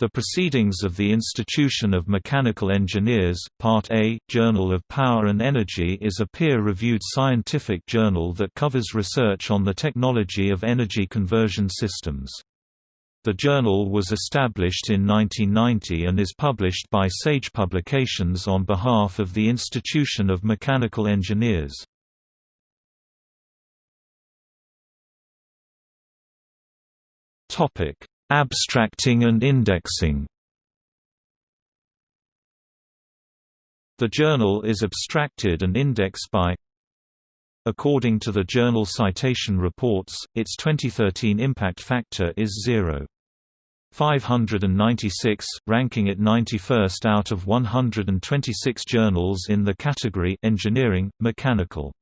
The Proceedings of the Institution of Mechanical Engineers, Part A, Journal of Power and Energy is a peer-reviewed scientific journal that covers research on the technology of energy conversion systems. The journal was established in 1990 and is published by Sage Publications on behalf of the Institution of Mechanical Engineers. Abstracting and indexing The journal is abstracted and indexed by According to the Journal Citation Reports, its 2013 impact factor is 0.596, ranking it 91st out of 126 journals in the category Engineering, Mechanical.